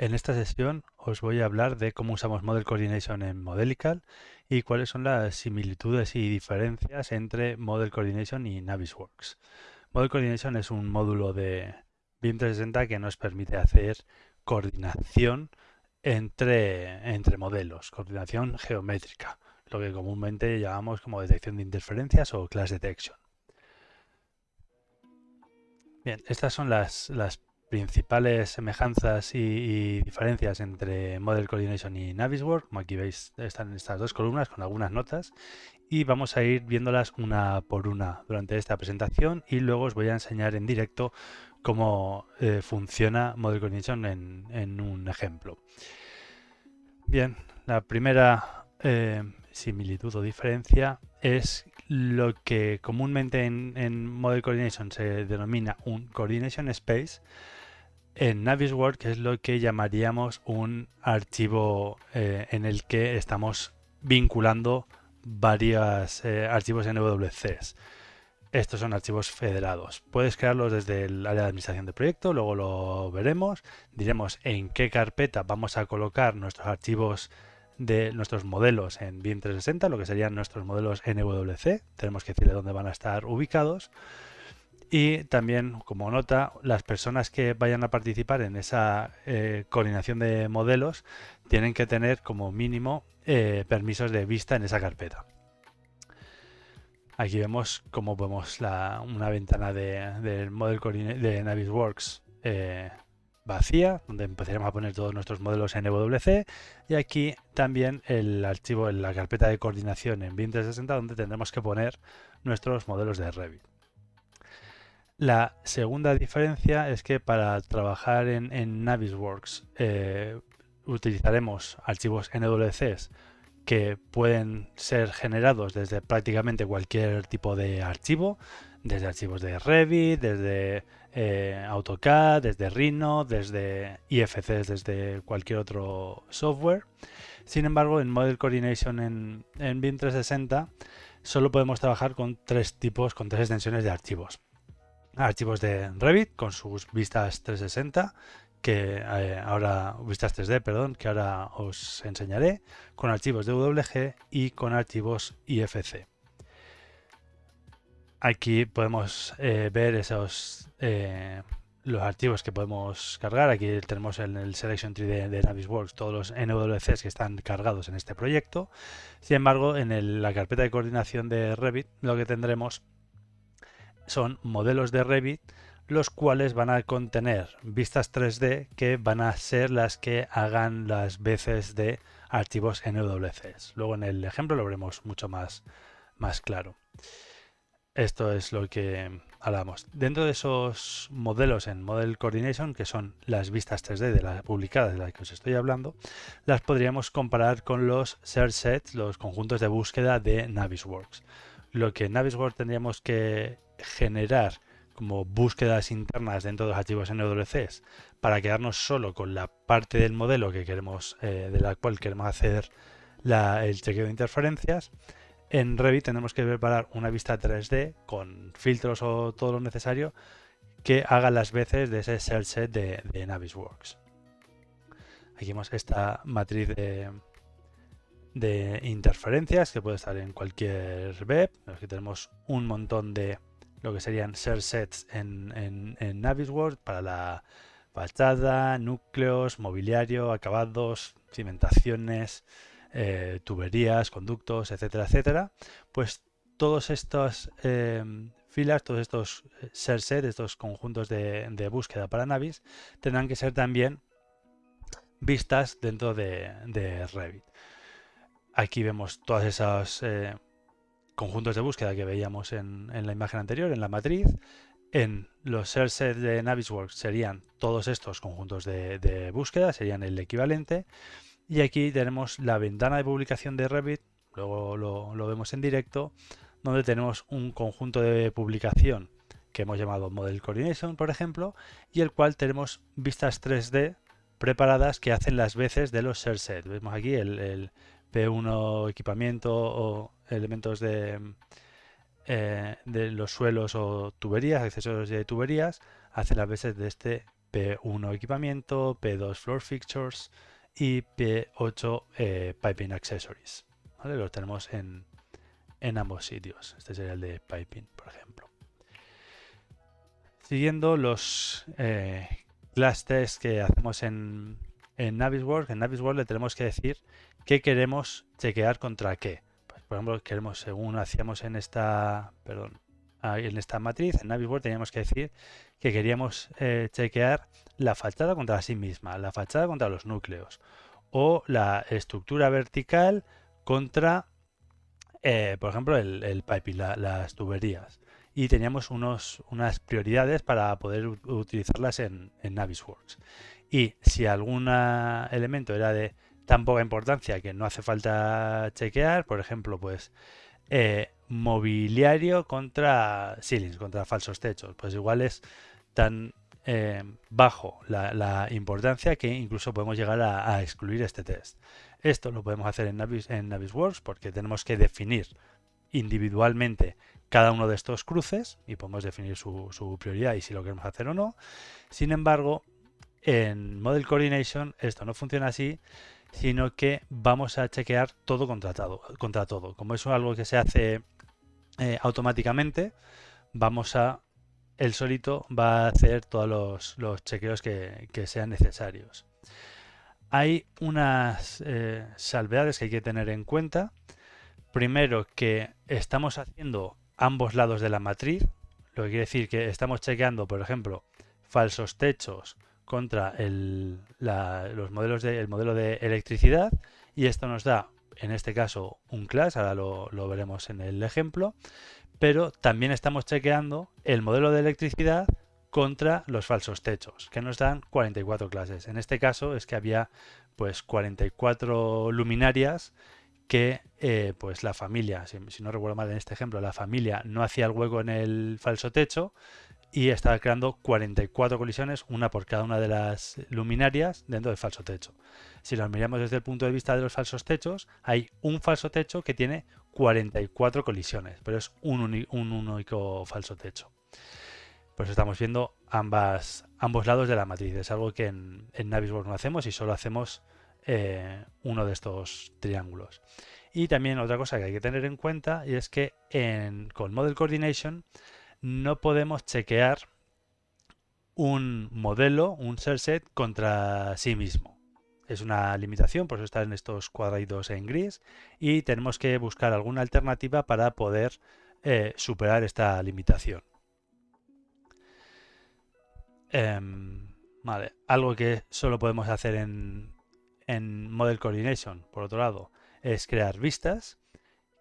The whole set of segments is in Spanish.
En esta sesión os voy a hablar de cómo usamos Model Coordination en Modelical y cuáles son las similitudes y diferencias entre Model Coordination y Navisworks. Model Coordination es un módulo de BIM 360 que nos permite hacer coordinación entre, entre modelos, coordinación geométrica, lo que comúnmente llamamos como detección de interferencias o class detection. Bien, estas son las, las principales semejanzas y, diferencias entre Model Coordination y Navisworks. Como aquí veis, están estas dos columnas con algunas notas y vamos a ir viéndolas una por una durante esta presentación y luego os voy a enseñar en directo cómo eh, funciona Model Coordination en, un ejemplo. Bien, la primera eh, similitud o diferencia es lo que comúnmente en, en Model Coordination se denomina un Coordination Space, en Navisworks es lo que llamaríamos un archivo eh, en el que estamos vinculando varios eh, archivos NWCs. Estos son archivos federados. Puedes crearlos desde el área de administración de proyecto, luego lo veremos. Diremos en qué carpeta vamos a colocar nuestros archivos de nuestros modelos en BIM 360, lo que serían nuestros modelos NWC. Tenemos que decirle dónde van a estar ubicados. Y también, como nota, las personas que vayan a participar en esa eh, coordinación de modelos tienen que tener como mínimo eh, permisos de vista en esa carpeta. Aquí vemos cómo vemos una ventana del de model de Navisworks eh, vacía, donde empezaremos a poner todos nuestros modelos en NWC y aquí también el archivo la carpeta de coordinación en BIM 360 donde tendremos que poner nuestros modelos de Revit. La segunda diferencia es que para trabajar en, Navisworks eh, utilizaremos archivos NWCs que pueden ser generados desde prácticamente cualquier tipo de archivo, desde archivos de Revit, desde eh, AutoCAD, desde Rhino, desde IFCs, desde cualquier otro software. Sin embargo, en Model Coordination en, en BIM 360 solo podemos trabajar con tres tipos, con tres extensiones de archivos archivos de Revit con sus vistas 360 que eh, ahora vistas 3D, perdón, que ahora os enseñaré, con archivos de WG y con archivos IFC. Aquí podemos eh, ver esos eh, los archivos que podemos cargar. Aquí tenemos en el Selection Tree de, Navisworks todos los NWCs que están cargados en este proyecto. Sin embargo, en la carpeta de coordinación de Revit lo que tendremos son modelos de Revit los cuales van a contener vistas 3D que van a ser las que hagan las veces de archivos NWCs. Luego en el ejemplo lo veremos mucho más, más claro. Esto es lo que hablamos. Dentro de esos modelos en Model Coordination, que son las vistas 3D de las publicadas de las que os estoy hablando, las podríamos comparar con los search sets, los conjuntos de búsqueda de Navisworks. Lo que en Navisworks tendríamos que generar como búsquedas internas dentro de los archivos NWCs para quedarnos solo con la parte del modelo que queremos, eh, de la cual queremos hacer el chequeo de interferencias. En Revit tenemos que preparar una vista 3D con filtros o todo lo necesario que haga las veces de ese search set de, Navisworks. Aquí vemos esta matriz de, de interferencias que puede estar en cualquier web. Aquí tenemos un montón de lo que serían share sets en, en, Navisworks para la fachada, núcleos, mobiliario, acabados, cimentaciones, eh, tuberías, conductos, etcétera, etcétera. Pues todos estos eh, filas, todos estos eh, share sets, estos conjuntos de, búsqueda para Navis, tendrán que ser también vistas dentro de, de Revit. Aquí vemos todas esas conjuntos de búsqueda que veíamos en, la imagen anterior, en la matriz. En los sets de Navisworks serían todos estos conjuntos de, búsqueda, serían el equivalente. Y aquí tenemos la ventana de publicación de Revit, luego lo, vemos en directo, donde tenemos un conjunto de publicación que hemos llamado Model Coordination, por ejemplo, y el cual tenemos vistas 3D preparadas que hacen las veces de los sets. Vemos aquí el, P1 equipamiento o elementos de, eh, de los suelos o tuberías, accesorios de tuberías, hace las veces de este P1 equipamiento, P2 floor fixtures y P8 eh, piping accessories. ¿vale? Los tenemos en, en ambos sitios. Este sería el de piping, por ejemplo. Siguiendo los eh, class tests que hacemos en, en Navisworks, en Navisworks le tenemos que decir qué queremos chequear contra qué. Por ejemplo, queremos, según hacíamos en esta, perdón, en esta matriz, en Navisworks teníamos que decir que queríamos eh, chequear la fachada contra sí misma, la fachada contra los núcleos o la estructura vertical contra eh, por ejemplo, el, piping, las tuberías. Y teníamos unos, unas prioridades para poder utilizarlas en, Navisworks. Y si algún elemento era de tan poca importancia que no hace falta chequear, por ejemplo, pues eh, mobiliario contra ceilings, contra falsos techos, pues igual es tan eh, bajo la, importancia que incluso podemos llegar a excluir este test. Esto lo podemos hacer en, Navis, en Navisworks porque tenemos que definir individualmente cada uno de estos cruces y podemos definir su, prioridad y si lo queremos hacer o no. Sin embargo, en Model Coordination esto no funciona así, sino que vamos a chequear todo contra todo. Contra todo. Como es algo que se hace eh, automáticamente, vamos a el solito va a hacer todos los, chequeos que sean necesarios hay unas eh, salvedades que hay que tener en cuenta. Primero, que estamos haciendo ambos lados de la matriz, lo que quiere decir que estamos chequeando, por ejemplo, falsos techos contra el, los modelos de, el modelo de electricidad y esto nos da, en este caso, un class, ahora lo, lo veremos en el ejemplo, pero también estamos chequeando el modelo de electricidad contra los falsos techos, que nos dan 44 clases. En este caso es que había pues 44 luminarias que eh, pues la familia, si, no recuerdo mal en este ejemplo, la familia no hacía el hueco en el falso techo y estaba creando 44 colisiones, una por cada una de las luminarias dentro del falso techo. Si lo miramos desde el punto de vista de los falsos techos, hay un falso techo que tiene 44 colisiones, pero es un, único falso techo pues estamos viendo ambas, ambos lados de la matriz. Es algo que en, en Navisworks no hacemos y solo hacemos eh, uno de estos triángulos. Y también otra cosa que hay que tener en cuenta y es que con Model Coordination no podemos chequear un modelo, un set contra sí mismo. Es una limitación, por eso están estos cuadraditos en gris y tenemos que buscar alguna alternativa para poder eh, superar esta limitación. Em, vale, algo que solo podemos hacer en, en Model Coordination, por otro lado, es crear vistas,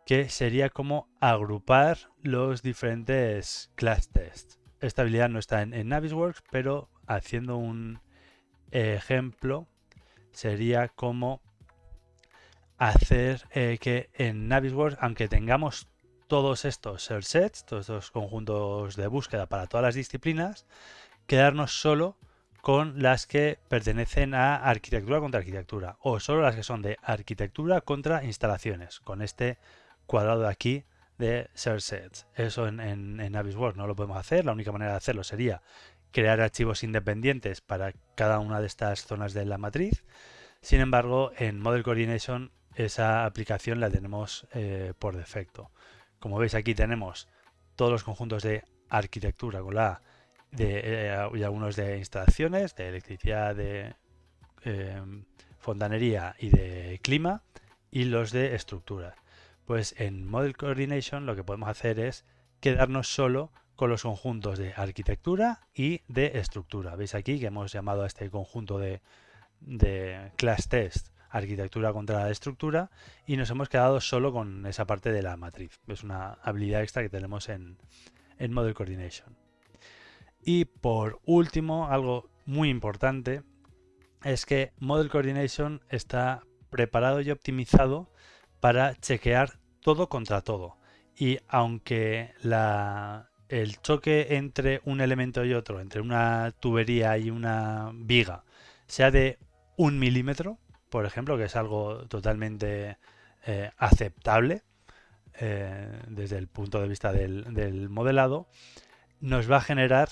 que sería como agrupar los diferentes class tests. Esta habilidad no está en, Navisworks, pero haciendo un ejemplo, sería como hacer eh, que en Navisworks, aunque tengamos todos estos search sets, todos estos conjuntos de búsqueda para todas las disciplinas, quedarnos solo con las que pertenecen a arquitectura contra arquitectura o solo las que son de arquitectura contra instalaciones con este cuadrado de aquí de search sets. Eso en, en, Navisworks no lo podemos hacer, la única manera de hacerlo sería crear archivos independientes para cada una de estas zonas de la matriz. Sin embargo, en Model Coordination esa aplicación la tenemos eh, por defecto. Como veis aquí tenemos todos los conjuntos de arquitectura con la eh, y algunos de instalaciones, de electricidad, de em, fontanería y de clima, y los de estructura. Pues en Model Coordination lo que podemos hacer es quedarnos solo con los conjuntos de arquitectura y de estructura. Veis aquí que hemos llamado a este conjunto de, class test arquitectura contra la estructura y nos hemos quedado solo con esa parte de la matriz. Es una habilidad extra que tenemos en, en Model Coordination. Y por último, algo muy importante, es que Model Coordination está preparado y optimizado para chequear todo contra todo. Y aunque el choque entre un elemento y otro, entre una tubería y una viga, sea de un milímetro, por ejemplo, que es algo totalmente eh, aceptable eh, desde el punto de vista del modelado, nos va a generar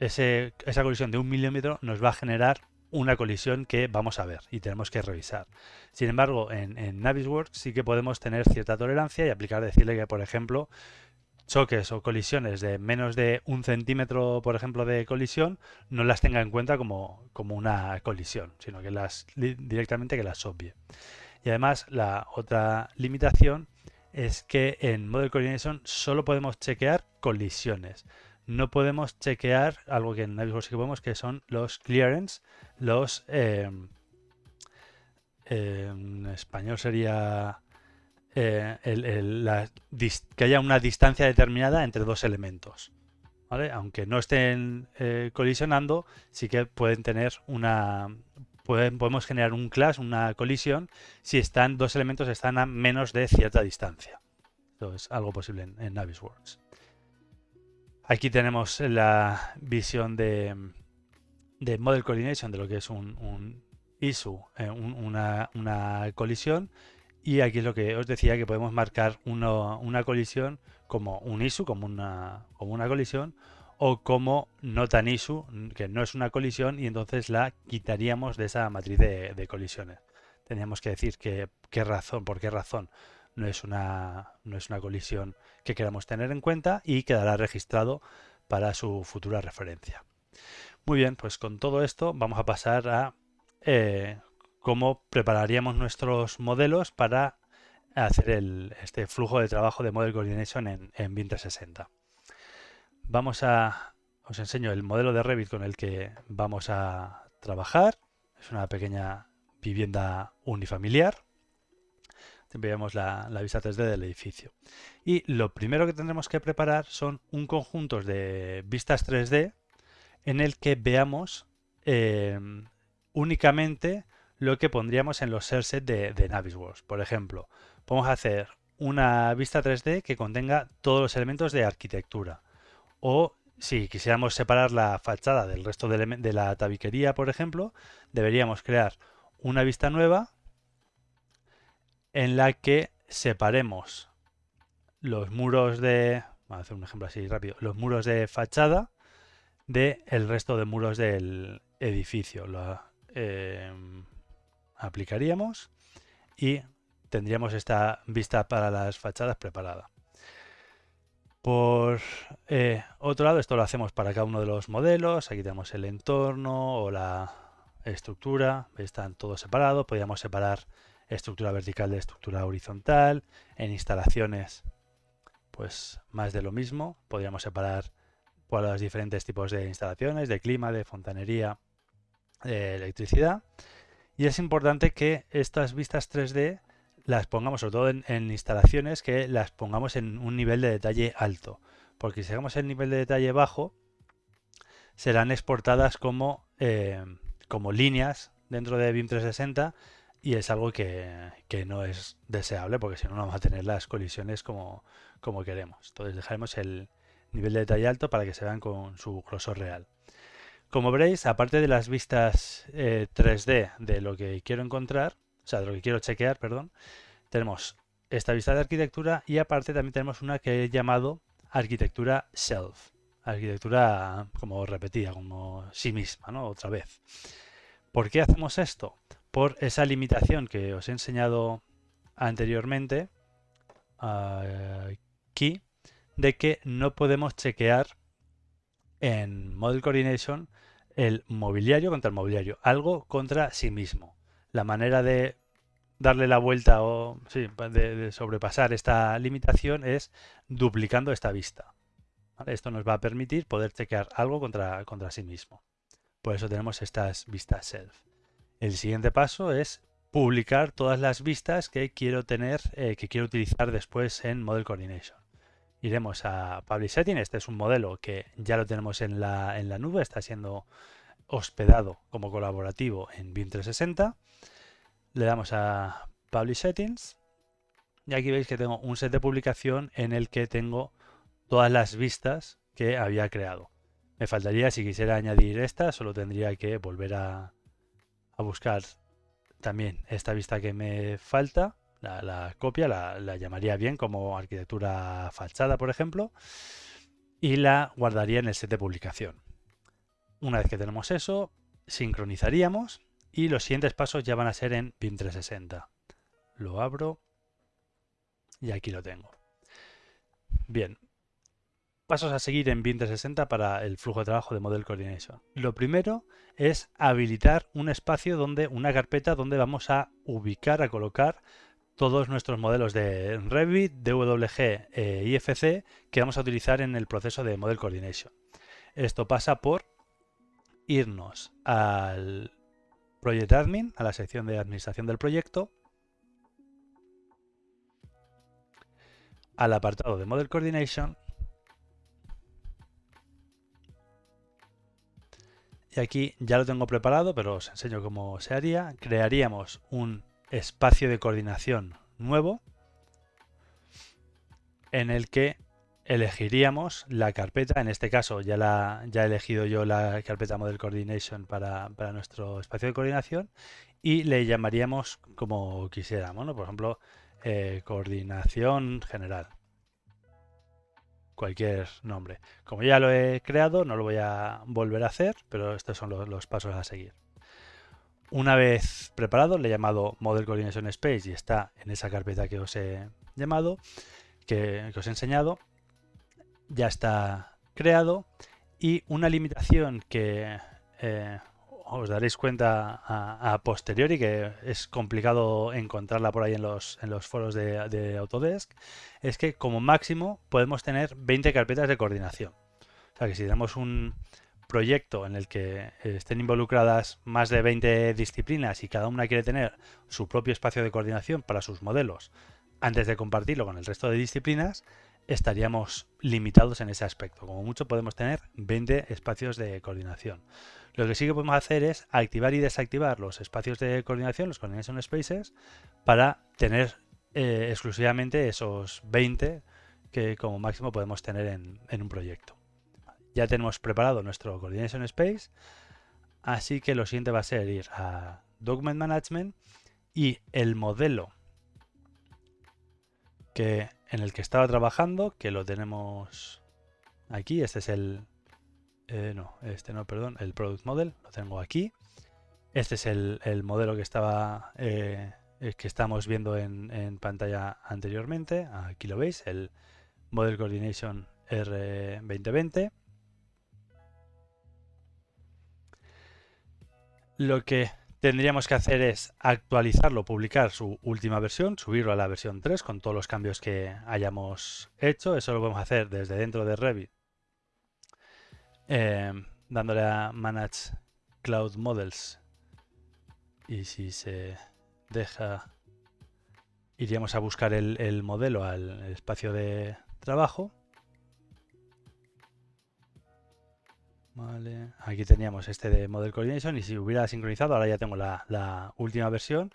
esa colisión de un milímetro nos va a generar una colisión que vamos a ver y tenemos que revisar. Sin embargo, en, en Navisworks sí que podemos tener cierta tolerancia y aplicar, decirle que, por ejemplo, choques o colisiones de menos de un centímetro, por ejemplo, de colisión, no las tenga en cuenta como, como una colisión, sino que las directamente que las obvie. Y además, la otra limitación es que en Model Coordination solo podemos chequear colisiones. No podemos chequear algo que en Navisworks sí que podemos, que son los clearance, los... Eh, en español sería eh, que haya una distancia determinada entre dos elementos. Aunque no estén eh, colisionando, sí que pueden tener una... podemos generar un clash, una colisión, si están dos elementos están a menos de cierta distancia. Esto es algo posible en, Navisworks. Aquí tenemos la visión de, de Model Coordination, de lo que es un, issue, eh, una, una colisión y aquí es lo que os decía, que podemos marcar una colisión como un issue, como una, como una colisión, o como no tan issue, que no es una colisión, y entonces la quitaríamos de esa matriz de, colisiones. Teníamos que decir que, qué razón, por qué razón no es, una, no es una colisión que queramos tener en cuenta y quedará registrado para su futura referencia. Muy bien, pues con todo esto vamos a pasar a eh, cómo prepararíamos nuestros modelos para hacer este flujo de trabajo de Model Coordination en, en 360. Vamos a, os enseño el modelo de Revit con el que vamos a trabajar. Es una pequeña vivienda unifamiliar. Vemos la, vista 3D del edificio. Y lo primero que tendremos que preparar son un conjunto de vistas 3D en el que veamos eh, únicamente lo que pondríamos en los share de, de Navisworks. Por ejemplo, podemos hacer una vista 3D que contenga todos los elementos de arquitectura. O si quisiéramos separar la fachada del resto de la tabiquería, por ejemplo, deberíamos crear una vista nueva en la que separemos los muros de, vamos a hacer un ejemplo así rápido, los muros de fachada del el resto de muros del edificio. Eh, aplicaríamos y tendríamos esta vista para las fachadas preparada. Por eh, otro lado, esto lo hacemos para cada uno de los modelos. Aquí tenemos el entorno o la estructura. Están todos separados. Podríamos separar estructura vertical de estructura horizontal. En instalaciones, pues más de lo mismo. Podríamos separar por los diferentes tipos de instalaciones, de clima, de fontanería, de electricidad. Y es importante que estas vistas 3D las pongamos, sobre todo en, instalaciones, que las pongamos en un nivel de detalle alto. Porque si hagamos el nivel de detalle bajo, serán exportadas como, eh, como líneas dentro de BIM 360 y es algo que, no es deseable porque si no, no vamos a tener las colisiones como, como queremos. Entonces dejaremos el nivel de detalle alto para que se vean con su grosor real. Como veréis, aparte de las vistas 3D eh, de lo que quiero encontrar, o sea, de lo que quiero chequear, perdón, tenemos esta vista de arquitectura y aparte también tenemos una que he llamado arquitectura self, arquitectura como repetida, como sí misma, ¿no? Otra vez. ¿Por qué hacemos esto? Por esa limitación que os he enseñado anteriormente aquí, de que no podemos chequear en Model Coordination el mobiliario contra el mobiliario, algo contra sí mismo. La manera de darle la vuelta o de, sobrepasar esta limitación es duplicando esta vista. Esto nos va a permitir poder chequear algo contra, contra sí mismo. Por eso tenemos estas vistas self. El siguiente paso es publicar todas las vistas que quiero tener, eh, que quiero utilizar después en Model Coordination iremos a Publish Setting. Este es un modelo que ya lo tenemos en la, en la nube, está siendo hospedado como colaborativo en BIM 360. Le damos a Publish Settings y aquí veis que tengo un set de publicación en el que tengo todas las vistas que había creado. Me faltaría, si quisiera añadir esta, solo tendría que volver a, a buscar también esta vista que me falta la, copia la, llamaría bien como arquitectura fachada, por ejemplo, y la guardaría en el set de publicación. Una vez que tenemos eso, sincronizaríamos y los siguientes pasos ya van a ser en BIM 360. Lo abro y aquí lo tengo. Bien, pasos a seguir en BIM 360 para el flujo de trabajo de Model Coordination. Lo primero es habilitar un espacio donde, una carpeta donde vamos a ubicar, a colocar todos nuestros modelos de Revit, DWG e IFC que vamos a utilizar en el proceso de Model Coordination. Esto pasa por irnos al Project Admin, a la sección de administración del proyecto, al apartado de Model Coordination y aquí ya lo tengo preparado, pero os enseño cómo se haría. Crearíamos un espacio de coordinación nuevo en el que elegiríamos la carpeta, en este caso ya, la, ya he elegido yo la carpeta Model Coordination para, nuestro espacio de coordinación y le llamaríamos como quisiéramos, por ejemplo, eh, coordinación general. Cualquier nombre. Como ya lo he creado, no lo voy a volver a hacer, pero estos son los, pasos a seguir. Una vez preparado, le he llamado Model Coordination Space y está en esa carpeta que os he llamado, que os he enseñado ya está creado y una limitación que eh, os daréis cuenta a, posteriori que es complicado encontrarla por ahí en los, foros de, Autodesk es que como máximo podemos tener 20 carpetas de coordinación. O sea que si tenemos un proyecto en el que estén involucradas más de 20 disciplinas y cada una quiere tener su propio espacio de coordinación para sus modelos antes de compartirlo con el resto de disciplinas, estaríamos limitados en ese aspecto. Como mucho podemos tener 20 espacios de coordinación. Lo que sí que podemos hacer es activar y desactivar los espacios de coordinación, los coordination spaces, para tener eh, exclusivamente esos 20 que como máximo podemos tener en, en un proyecto. Ya tenemos preparado nuestro coordination space, así que lo siguiente va a ser ir a Document Management y el modelo que en el que estaba trabajando, que lo tenemos aquí. Este es el... Eh, no, este no, perdón, el Product Model, lo tengo aquí. Este es el, modelo que estaba eh, que estamos viendo en, pantalla anteriormente. Aquí lo veis, el Model Coordination R2020. Lo que tendríamos que hacer es actualizarlo, publicar su última versión, subirlo a la versión 3 con todos los cambios que hayamos hecho. Eso lo podemos hacer desde dentro de Revit, eh, dándole a Manage Cloud Models. Y si se deja, iríamos a buscar el modelo al espacio de trabajo. Aquí teníamos este de Model Coordination y si hubiera sincronizado, ahora ya tengo la, última versión,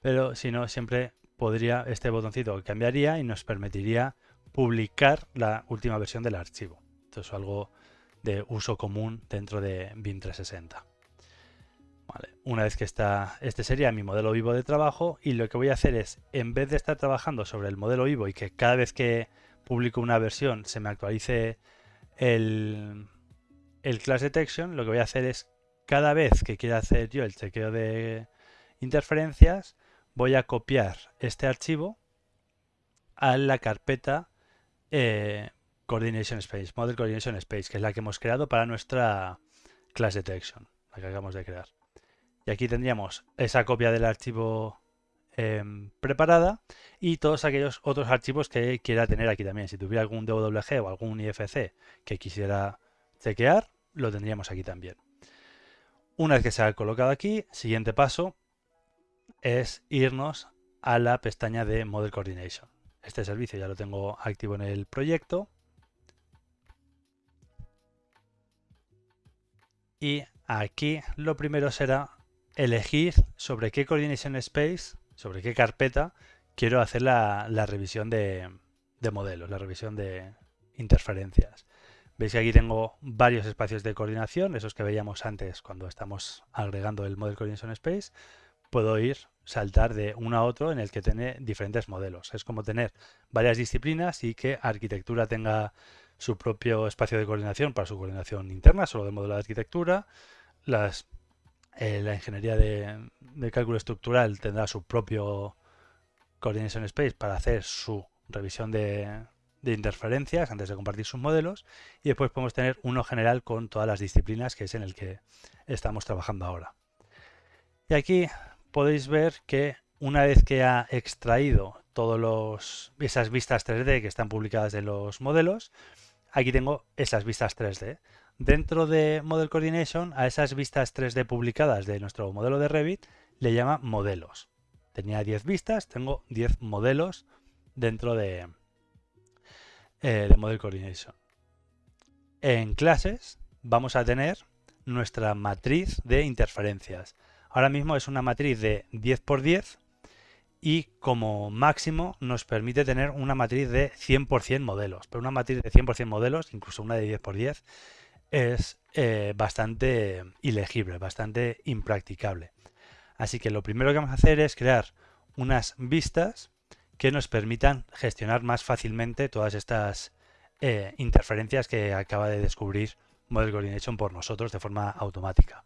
pero si no, siempre podría, este botoncito cambiaría y nos permitiría publicar la última versión del archivo. Esto es algo de uso común dentro de BIM 360. Una vez que está, este sería mi modelo vivo de trabajo y lo que voy a hacer es, en vez de estar trabajando sobre el modelo vivo y que cada vez que publico una versión se me actualice el, el class detection lo que voy a hacer es cada vez que quiera hacer yo el chequeo de interferencias voy a copiar este archivo a la carpeta eh, Coordination Space, Model Coordination Space, que es la que hemos creado para nuestra class detection, la que acabamos de crear. Y aquí tendríamos esa copia del archivo em, preparada y todos aquellos otros archivos que quiera tener aquí también. Si tuviera algún DWG o algún IFC que quisiera chequear, lo tendríamos aquí también. Una vez que se ha colocado aquí, siguiente paso es irnos a la pestaña de Model Coordination. Este servicio ya lo tengo activo en el proyecto. Y aquí lo primero será elegir sobre qué Coordination Space, sobre qué carpeta quiero hacer la, revisión de modelos, la revisión de interferencias. Veis que aquí tengo varios espacios de coordinación, esos que veíamos antes cuando estamos agregando el Model Coordination Space. Puedo ir, saltar de uno a otro en el que tiene diferentes modelos. Es como tener varias disciplinas y que arquitectura tenga su propio espacio de coordinación para su coordinación interna, solo de modelo de arquitectura. Eh, la ingeniería de, cálculo estructural tendrá su propio Coordination Space para hacer su revisión de, de interferencias antes de compartir sus modelos y después podemos tener uno general con todas las disciplinas que es en el que estamos trabajando ahora. Y aquí podéis ver que una vez que ha extraído todas esas vistas 3D que están publicadas de los modelos, aquí tengo esas vistas 3D. Dentro de Model Coordination, a esas vistas 3D publicadas de nuestro modelo de Revit, le llama modelos. Tenía 10 vistas, tengo 10 modelos dentro de, eh, de Model Coordination. En clases vamos a tener nuestra matriz de interferencias. Ahora mismo es una matriz de 10 por 10 y como máximo nos permite tener una matriz de 100% modelos. Pero una matriz de 100% modelos, incluso una de 10 por 10, es eh, bastante ilegible, bastante impracticable. Así que lo primero que vamos a hacer es crear unas vistas que nos permitan gestionar más fácilmente todas estas eh, interferencias que acaba de descubrir Model Coordination por nosotros de forma automática.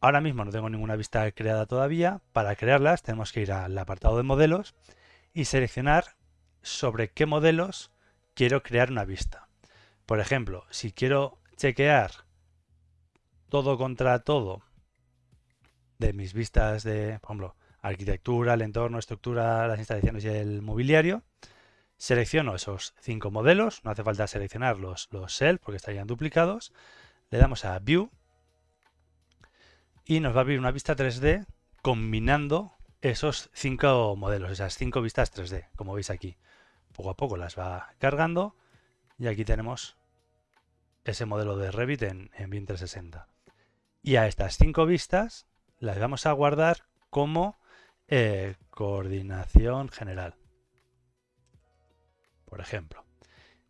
Ahora mismo no tengo ninguna vista creada todavía. Para crearlas tenemos que ir al apartado de modelos y seleccionar sobre qué modelos quiero crear una vista. Por ejemplo, si quiero chequear todo contra todo de mis vistas de, por ejemplo, arquitectura, el entorno, estructura, las instalaciones y el mobiliario. Selecciono esos cinco modelos, no hace falta seleccionar los, los porque estarían duplicados. Le damos a View y nos va a abrir una vista 3D combinando esos cinco modelos, esas cinco vistas 3D, como veis aquí. Poco a poco las va cargando y aquí tenemos ese modelo de Revit en, en BIM 360. Y a estas cinco vistas las vamos a guardar como eh, coordinación general. Por ejemplo.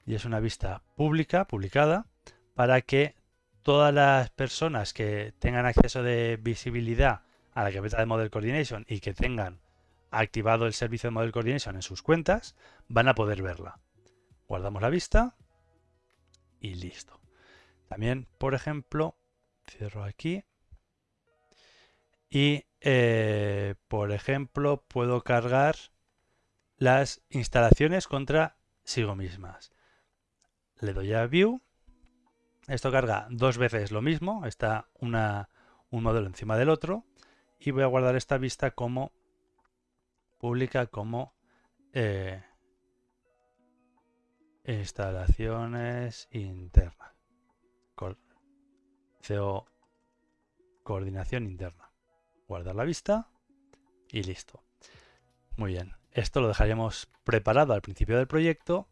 Y es una vista pública, publicada, para que todas las personas que tengan acceso de visibilidad a la carpeta de Model Coordination y que tengan activado el servicio de Model Coordination en sus cuentas, van a poder verla. Guardamos la vista y listo. También, por ejemplo, cierro aquí y eh, por ejemplo, puedo cargar las instalaciones contra sigo mismas. Le doy a View. Esto carga dos veces lo mismo. Está una, un modelo encima del otro. Y voy a guardar esta vista como pública como eh, instalaciones internas. CO coordinación interna guardar la vista y listo. Muy bien, esto lo dejaríamos preparado al principio del proyecto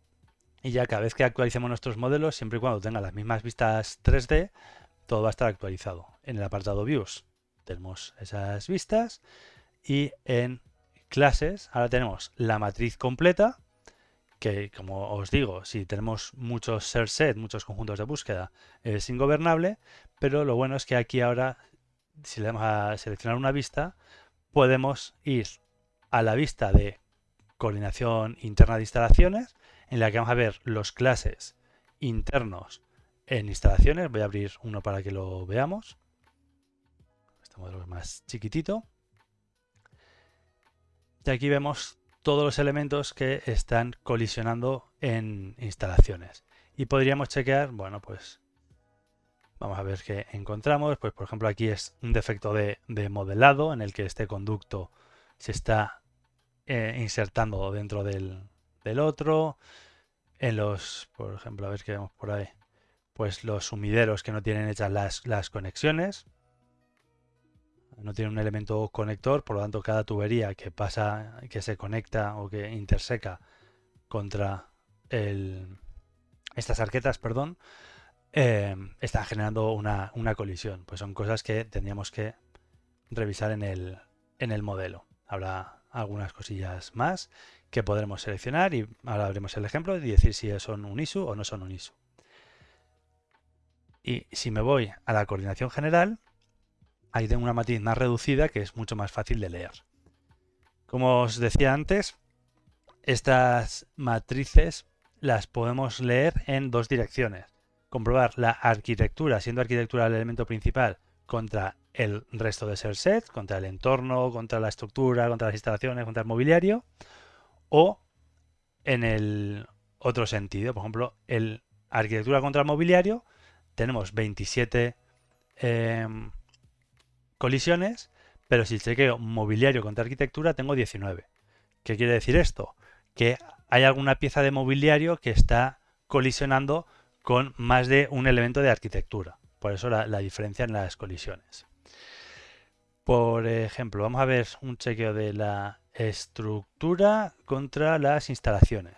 y ya cada vez que actualicemos nuestros modelos, siempre y cuando tenga las mismas vistas 3D, todo va a estar actualizado. En el apartado Views tenemos esas vistas y en clases ahora tenemos la matriz completa que como os digo, si tenemos muchos ser set, muchos conjuntos de búsqueda, es ingobernable, pero lo bueno es que aquí ahora si le damos a seleccionar una vista, podemos ir a la vista de coordinación interna de instalaciones, en la que vamos a ver los clases internos en instalaciones. Voy a abrir uno para que lo veamos. Este modelo es más chiquitito. Y aquí vemos todos los elementos que están colisionando en instalaciones. Y podríamos chequear, bueno, pues Vamos a ver qué encontramos. Pues por ejemplo aquí es un defecto de, modelado en el que este conducto se está eh, insertando dentro del, otro. En los, por ejemplo, a ver qué vemos por ahí. Pues los sumideros que no tienen hechas las, las conexiones. No tiene un elemento conector, por lo tanto cada tubería que pasa, que se conecta o que interseca contra el, estas arquetas, perdón, eh, están generando una, colisión. Pues son cosas que tendríamos que revisar en el, en el modelo. Habrá algunas cosillas más que podremos seleccionar y ahora veremos el ejemplo y decir si son un ISU o no son un ISU. Y si me voy a la coordinación general, ahí tengo una matriz más reducida que es mucho más fácil de leer. Como os decía antes, estas matrices las podemos leer en dos direcciones. Comprobar la arquitectura, siendo arquitectura el elemento principal, contra el resto de ser set, contra el entorno, contra la estructura, contra las instalaciones, contra el mobiliario, o en el otro sentido, por ejemplo, el arquitectura contra el mobiliario, tenemos 27 em, colisiones, pero si chequeo mobiliario contra arquitectura tengo 19. ¿Qué quiere decir esto? Que hay alguna pieza de mobiliario que está colisionando con más de un elemento de arquitectura. Por eso la, diferencia en las colisiones. Por ejemplo, vamos a ver un chequeo de la estructura contra las instalaciones.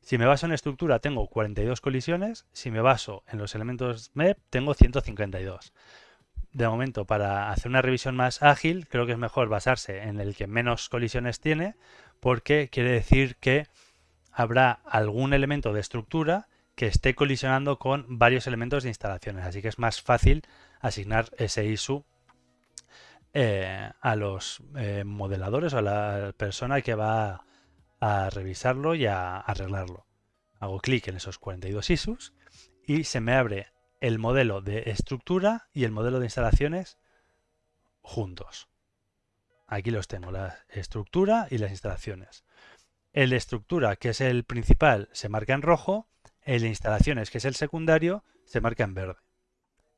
Si me baso en estructura tengo 42 colisiones, si me baso en los elementos MEP tengo 152. De momento, para hacer una revisión más ágil, creo que es mejor basarse en el que menos colisiones tiene, porque quiere decir que habrá algún elemento de estructura que esté colisionando con varios elementos de instalaciones. Así que es más fácil asignar ese ISU eh, a los eh, modeladores o a la persona que va a revisarlo y a arreglarlo. Hago clic en esos 42 ISUs y se me abre el modelo de estructura y el modelo de instalaciones juntos. Aquí los tengo, la estructura y las instalaciones. El estructura, que es el principal, se marca en rojo. El instalaciones, que es el secundario, se marca en verde.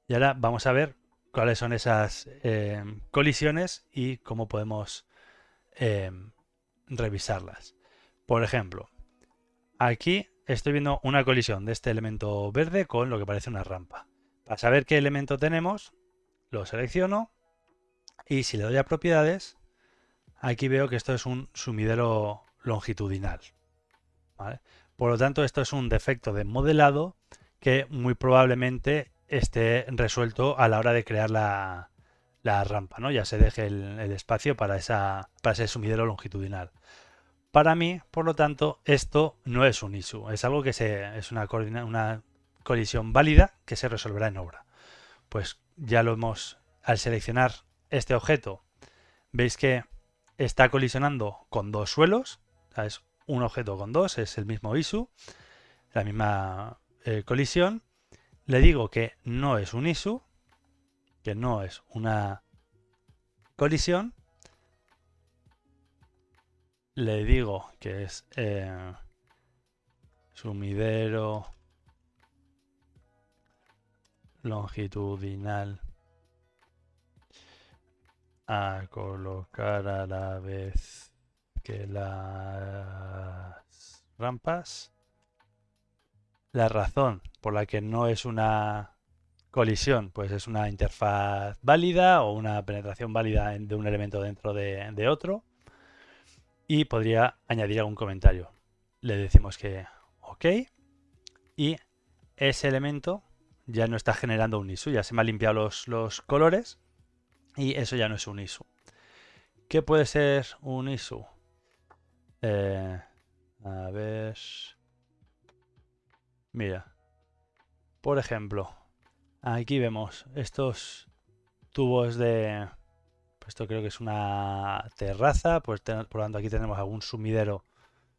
Y ahora vamos a ver cuáles son esas eh, colisiones y cómo podemos eh, revisarlas. Por ejemplo, aquí estoy viendo una colisión de este elemento verde con lo que parece una rampa. Para saber qué elemento tenemos, lo selecciono y si le doy a propiedades, aquí veo que esto es un sumidero longitudinal. Por lo tanto, esto es un defecto de modelado que muy probablemente esté resuelto a la hora de crear la, rampa, ¿no? Ya se deje el, espacio para, esa, para ese sumidero longitudinal. Para mí, por lo tanto, esto no es un issue, es algo que se, es una, una colisión válida que se resolverá en obra. Pues ya lo hemos, al seleccionar este objeto, veis que está colisionando con dos suelos, un objeto con dos, es el mismo ISU, la misma eh, colisión. Le digo que no es un ISU, que no es una colisión. Le digo que es eh, sumidero longitudinal a colocar a la vez que las rampas, la razón por la que no es una colisión, pues es una interfaz válida o una penetración válida de un elemento dentro de, otro. Y podría añadir algún comentario. Le decimos que OK. Y ese elemento ya no está generando un ISU. Ya se me han limpiado los, los colores. Y eso ya no es un ISU. ¿Qué puede ser un ISU? Eh, a ver. Mira. Por ejemplo, aquí vemos estos tubos de... Pues esto creo que es una terraza, pues por lo tanto aquí tenemos algún sumidero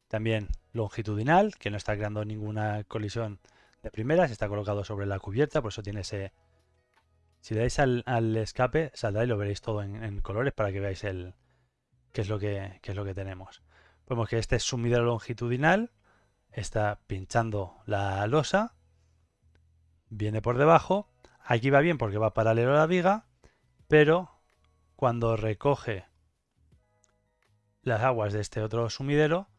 también longitudinal, que no está creando ninguna colisión de primera, se está colocado sobre la cubierta, por eso tiene ese... Si dais al, escape, saldrá y lo veréis todo en, colores para que veáis el qué es lo que, qué es lo que tenemos. Vemos que este es sumidero longitudinal, está pinchando la losa, viene por debajo, aquí va bien porque va paralelo a la viga, pero cuando recoge las aguas de este otro sumidero,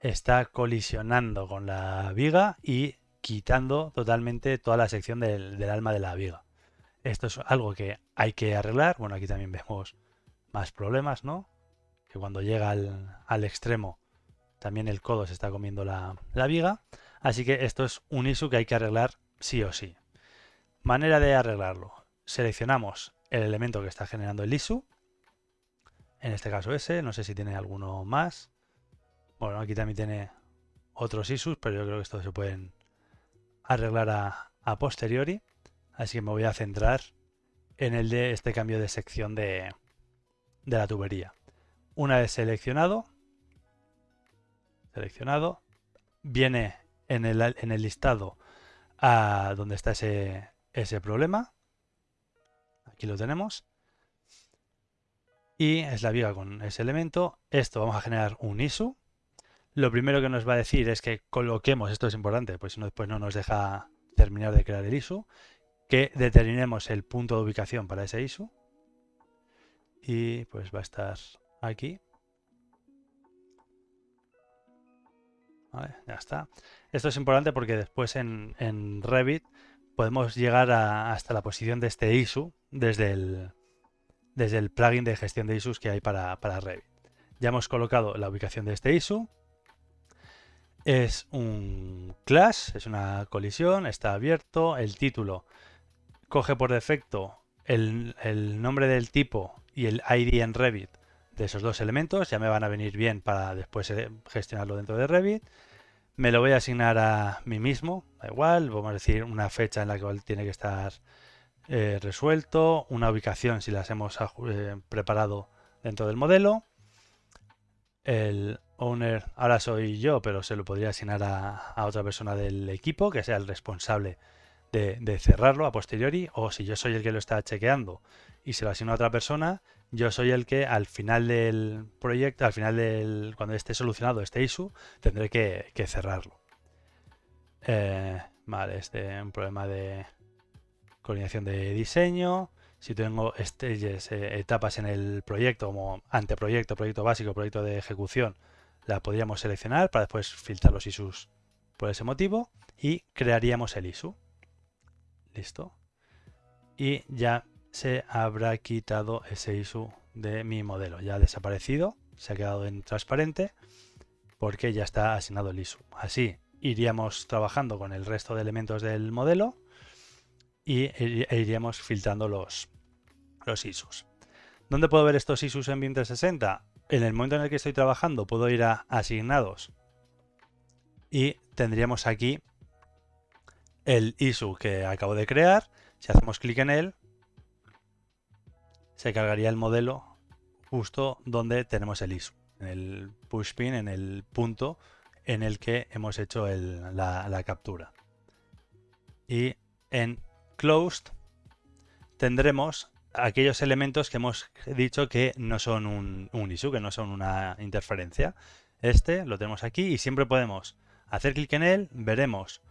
está colisionando con la viga y quitando totalmente toda la sección del, alma de la viga. Esto es algo que hay que arreglar. Bueno, aquí también vemos más problemas, ¿no? Cuando llega al, extremo también el codo se está comiendo la, viga. Así que esto es un ISU que hay que arreglar sí o sí. Manera de arreglarlo. Seleccionamos el elemento que está generando el ISU. En este caso ese, no sé si tiene alguno más. Bueno, aquí también tiene otros ISUs, pero yo creo que estos se pueden arreglar a, posteriori. Así que me voy a centrar en el de este cambio de sección de la tubería. Una vez seleccionado, seleccionado, viene en el, en el listado a donde está ese, ese problema. Aquí lo tenemos. Y es la viga con ese elemento. Esto vamos a generar un ISU. Lo primero que nos va a decir es que coloquemos, esto es importante, pues si no después no nos deja terminar de crear el ISU, que determinemos el punto de ubicación para ese ISU. Y pues va a estar aquí. ya está. Esto es importante porque después en, Revit podemos llegar hasta la posición de este ISU desde el, desde el plugin de gestión de ISUs que hay para, para Revit. Ya hemos colocado la ubicación de este ISU. Es un class, es una colisión, está abierto. El título coge por defecto el, el nombre del tipo y el ID en Revit de esos dos elementos. Ya me van a venir bien para después eh, gestionarlo dentro de Revit. Me lo voy a asignar a mí mismo, da igual, vamos a decir una fecha en la que tiene que estar eh, resuelto, una ubicación si las hemos eh, preparado dentro del modelo. El owner ahora soy yo, pero se lo podría asignar a, otra persona del equipo que sea el responsable de, de, cerrarlo a posteriori. O si yo soy el que lo está chequeando y se lo asigno a otra persona, yo soy el que al final del proyecto, al final del cuando esté solucionado este issue, tendré que, cerrarlo. Eh, vale, este es un problema de coordinación de diseño. Si tengo eh, etapas en el proyecto, como anteproyecto, proyecto básico, proyecto de ejecución, la podríamos seleccionar para después filtrar los issues por ese motivo y crearíamos el issue. Listo. Y ya se habrá quitado ese ISU de mi modelo. Ya ha desaparecido, se ha quedado en transparente porque ya está asignado el ISU. Así iríamos trabajando con el resto de elementos del modelo y e iríamos filtrando los, los ISUs. ¿Dónde puedo ver estos ISUs en BIM 360? En el momento en el que estoy trabajando puedo ir a asignados y tendríamos aquí el ISU que acabo de crear. Si hacemos clic en él, se cargaría el modelo justo donde tenemos el ISO, en el pushpin, en el punto en el que hemos hecho la, captura. Y en closed tendremos aquellos elementos que hemos dicho que no son un, un que no son una interferencia. Este lo tenemos aquí y siempre podemos hacer clic en él, veremos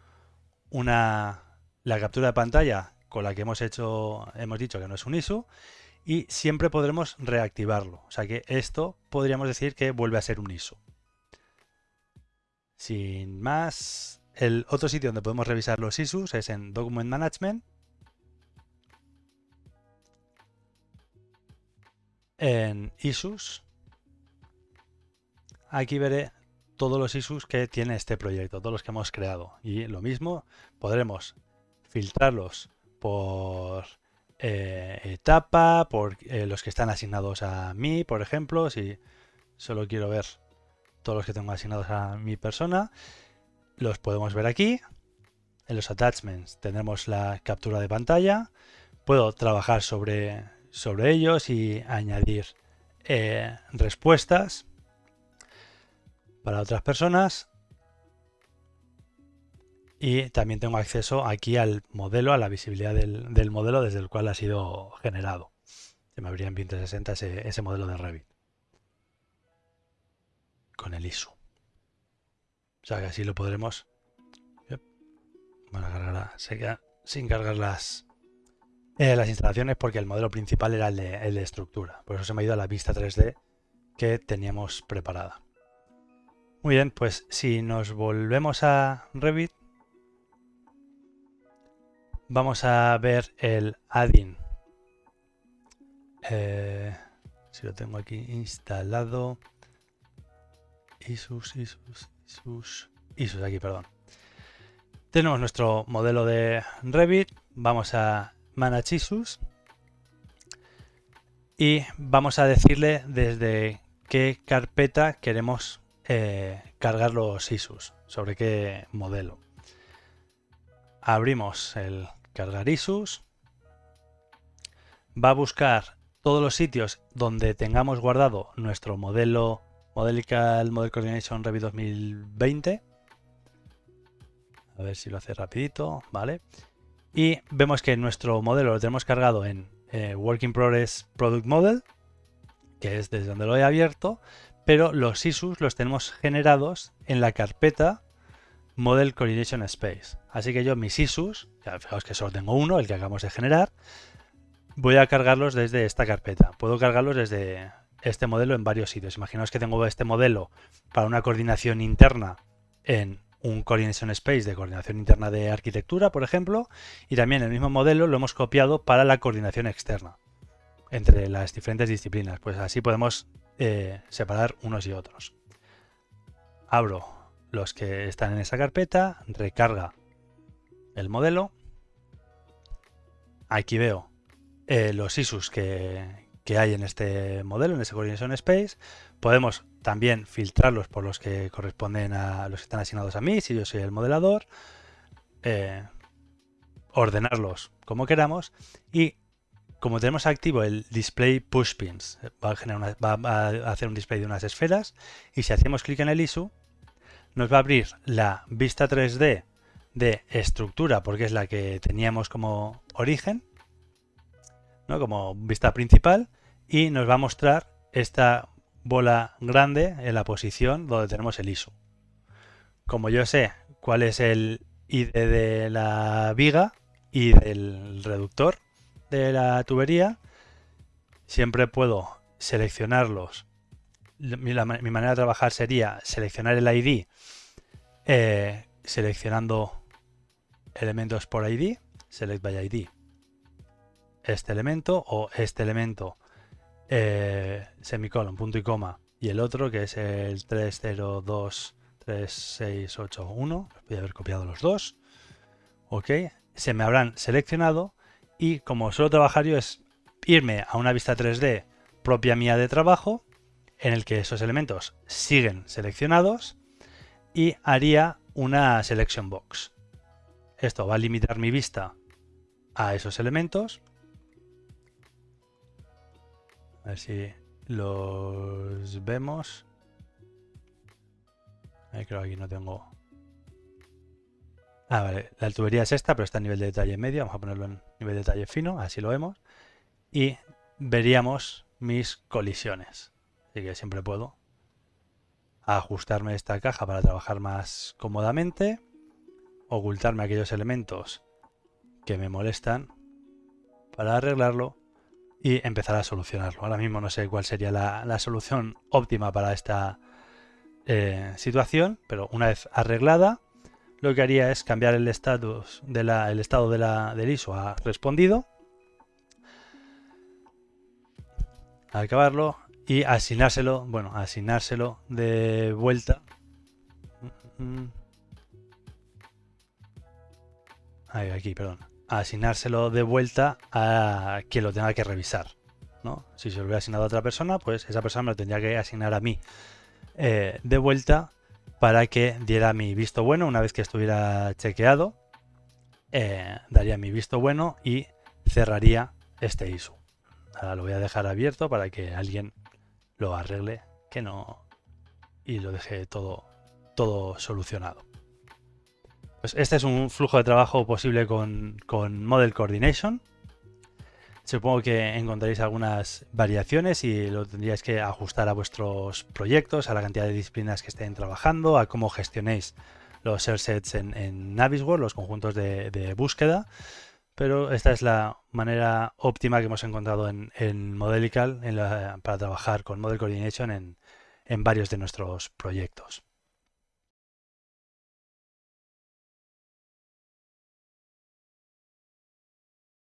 una, la captura de pantalla con la que hemos hecho, hemos dicho que no es un ISU y siempre podremos reactivarlo. O sea que esto podríamos decir que vuelve a ser un ISO. Sin más, el otro sitio donde podemos revisar los ISUs es en Document Management. En ISUs. Aquí veré todos los ISUs que tiene este proyecto, todos los que hemos creado. Y lo mismo, podremos filtrarlos por eh, etapa, por eh, los que están asignados a mí, por ejemplo, si solo quiero ver todos los que tengo asignados a mi persona, los podemos ver aquí. En los attachments tendremos la captura de pantalla. Puedo trabajar sobre, sobre ellos y añadir eh, respuestas para otras personas y también tengo acceso aquí al modelo, a la visibilidad del, modelo desde el cual ha sido generado. Se me abría en 2060 ese, ese modelo de Revit. Con el ISO. O sea que así lo podremos... Bueno, se queda sin cargar las, eh, las instalaciones porque el modelo principal era el de, el de estructura. Por eso se me ha ido a la vista 3D que teníamos preparada. Muy bien, pues si nos volvemos a Revit, vamos a ver el add-in. Eh, si lo tengo aquí instalado. Isus, Isus, Isus. Isus aquí, perdón. Tenemos nuestro modelo de Revit. Vamos a Manage Isus. Y vamos a decirle desde qué carpeta queremos eh, cargar los ISUs, sobre qué modelo. Abrimos el cargar ISUs. Va a buscar todos los sitios donde tengamos guardado nuestro modelo Modelical Model Coordination Revit 2020. A ver si lo hace rapidito, ¿vale? Y vemos que nuestro modelo lo tenemos cargado en eh, Working Progress Product Model, que es desde donde lo he abierto, pero los ISUs los tenemos generados en la carpeta Model Coordination Space. Así que yo mis ISUs, ya fijaos que solo tengo uno, el que acabamos de generar, voy a cargarlos desde esta carpeta. Puedo cargarlos desde este modelo en varios sitios. Imaginaos que tengo este modelo para una coordinación interna en un Coordination Space de coordinación interna de arquitectura, por ejemplo, y también el mismo modelo lo hemos copiado para la coordinación externa entre las diferentes disciplinas. Pues así podemos eh, separar unos y otros. Abro los que están en esa carpeta, recarga el modelo. Aquí veo eh, los ISUs que, que hay en este modelo, en ese Coordination Space. Podemos también filtrarlos por los que corresponden a los que están asignados a mí, si yo soy el modelador, eh, ordenarlos como queramos y como tenemos activo el display push pins, va a, hacer un display de unas esferas y si hacemos clic en el ISU nos va a abrir la vista 3D de estructura porque es la que teníamos como origen, ¿no? como vista principal y nos va a mostrar esta bola grande en la posición donde tenemos el ISO. Como yo sé cuál es el ID de la viga y del reductor de la tubería, siempre puedo seleccionarlos. Mi, manera de trabajar sería seleccionar el ID eh, seleccionando elementos por ID, select by ID, este elemento o este elemento eh, semicolon, punto y coma, y el otro que es el 30236881, voy a haber copiado los dos, ok, se me habrán seleccionado y como suelo trabajar yo es irme a una vista 3D propia mía de trabajo, en el que esos elementos siguen seleccionados y haría una selection box. Esto va a limitar mi vista a esos elementos a ver si los vemos. Ahí creo que aquí no tengo... Ah, vale. La tubería es esta, pero está a nivel de detalle medio. Vamos a ponerlo en nivel de detalle fino, así lo vemos. Y veríamos mis colisiones. Así que siempre puedo ajustarme esta caja para trabajar más cómodamente. Ocultarme aquellos elementos que me molestan para arreglarlo y empezar a solucionarlo. Ahora mismo no sé cuál sería la, solución óptima para esta eh, situación, pero una vez arreglada, lo que haría es cambiar el, estatus de estado de la, del ISO a respondido, acabarlo y asignárselo, bueno, asignárselo de vuelta. Ahí, aquí, perdón asignárselo de vuelta a quien lo tenga que revisar. ¿no? Si se lo hubiera asignado a otra persona, pues esa persona me lo tendría que asignar a mí eh, de vuelta para que diera mi visto bueno una vez que estuviera chequeado. Eh, daría mi visto bueno y cerraría este ISO. Ahora lo voy a dejar abierto para que alguien lo arregle que no y lo deje todo, todo solucionado. Pues este es un flujo de trabajo posible con, Model Coordination. Supongo que encontraréis algunas variaciones y lo tendríais que ajustar a vuestros proyectos, a la cantidad de disciplinas que estén trabajando, a cómo gestionéis los sets en, en Navisworld, los conjuntos de, búsqueda. Pero esta es la manera óptima que hemos encontrado en, Modelical para trabajar con Model Coordination en varios de nuestros proyectos.